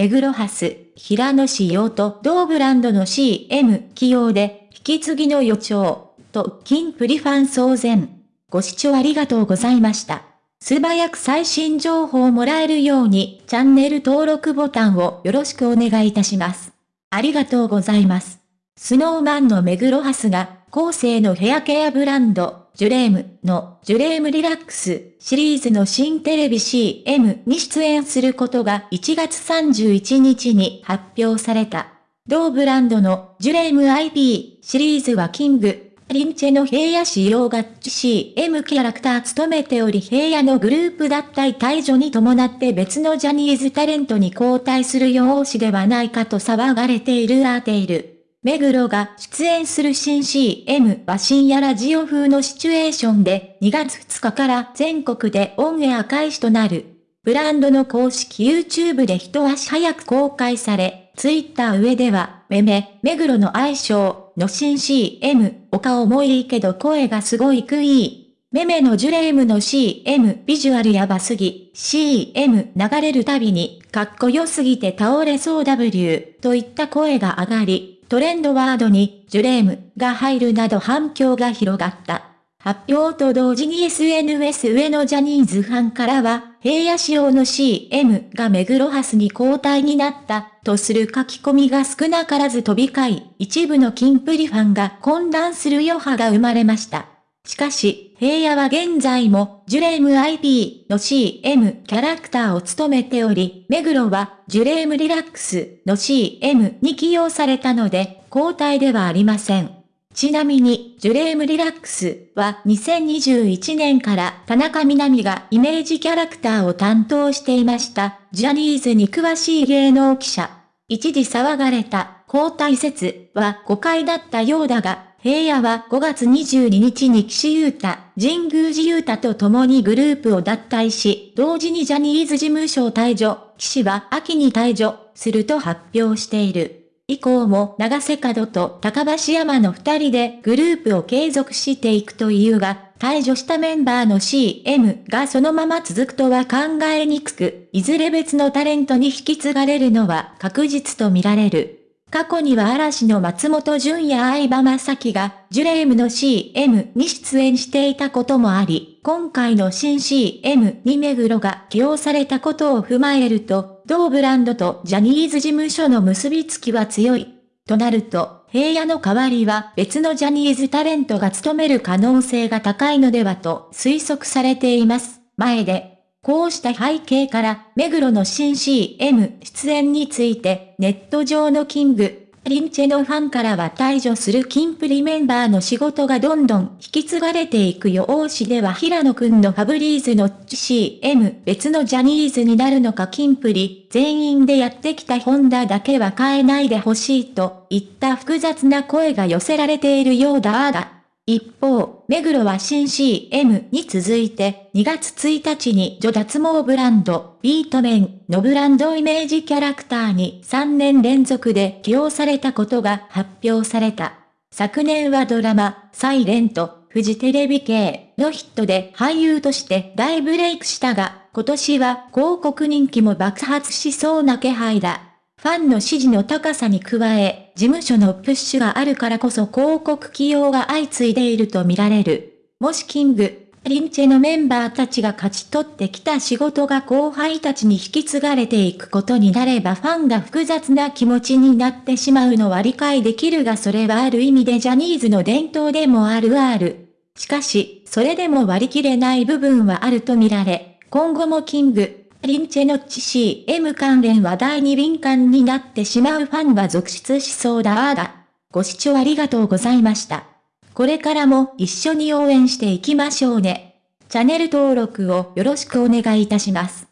目黒ハス、平野仕様と同ブランドの CM 起用で、引き継ぎの予兆、と、金プリファン騒然。ご視聴ありがとうございました。素早く最新情報をもらえるように、チャンネル登録ボタンをよろしくお願いいたします。ありがとうございます。スノーマンの目黒ハスが、後世のヘアケアブランド、ジュレームのジュレームリラックスシリーズの新テレビ CM に出演することが1月31日に発表された。同ブランドのジュレーム IP シリーズはキング、リンチェの平野仕様が CM キャラクター務めており平野のグループ脱退退場に伴って別のジャニーズタレントに交代する用紙ではないかと騒がれているアーテイル。目黒が出演する新 CM は深夜ラジオ風のシチュエーションで2月2日から全国でオンエア開始となる。ブランドの公式 YouTube で一足早く公開され、Twitter 上では、めめ、目黒の愛称の新 CM、お顔もいいけど声がすごいクイー。めめのジュレームの CM ビジュアルやばすぎ、CM 流れるたびに、かっこよすぎて倒れそう W といった声が上がり、トレンドワードにジュレームが入るなど反響が広がった。発表と同時に SNS 上のジャニーズファンからは、平野仕様の CM が目黒ハスに交代になったとする書き込みが少なからず飛び交い、一部のキンプリファンが混乱する余波が生まれました。しかし、平野は現在も、ジュレーム IP の CM キャラクターを務めており、目黒は、ジュレームリラックスの CM に起用されたので、交代ではありません。ちなみに、ジュレームリラックスは2021年から田中みな実がイメージキャラクターを担当していました。ジャニーズに詳しい芸能記者。一時騒がれた交代説は誤解だったようだが、平野は5月22日に岸優太、神宮寺優太と共にグループを脱退し、同時にジャニーズ事務所を退場、岸は秋に退場すると発表している。以降も長瀬角と高橋山の二人でグループを継続していくというが、退場したメンバーの CM がそのまま続くとは考えにくく、いずれ別のタレントに引き継がれるのは確実と見られる。過去には嵐の松本潤や相葉正樹が、ジュレームの CM に出演していたこともあり、今回の新 CM に目黒が起用されたことを踏まえると、同ブランドとジャニーズ事務所の結びつきは強い。となると、平野の代わりは別のジャニーズタレントが務める可能性が高いのではと推測されています。前でこうした背景から、目黒の新 CM 出演について、ネット上のキング、リンチェのファンからは退場するキンプリメンバーの仕事がどんどん引き継がれていくよ王子では平野くんのファブリーズの CM 別のジャニーズになるのかキンプリ全員でやってきたホンダだけは変えないでほしいといった複雑な声が寄せられているようだあだ。一方、目黒は新 CM に続いて2月1日に女脱毛ブランド、ビートメンのブランドイメージキャラクターに3年連続で起用されたことが発表された。昨年はドラマ、サイレント、フジテレビ系のヒットで俳優として大ブレイクしたが、今年は広告人気も爆発しそうな気配だ。ファンの支持の高さに加え、事務所のプッシュがあるからこそ広告起用が相次いでいると見られる。もしキング、リンチェのメンバーたちが勝ち取ってきた仕事が後輩たちに引き継がれていくことになればファンが複雑な気持ちになってしまうのは理解できるがそれはある意味でジャニーズの伝統でもあるある。しかし、それでも割り切れない部分はあると見られ、今後もキング、リンチェノッチ CM 関連話題に敏感になってしまうファンは続出しそうだあだ。ご視聴ありがとうございました。これからも一緒に応援していきましょうね。チャンネル登録をよろしくお願いいたします。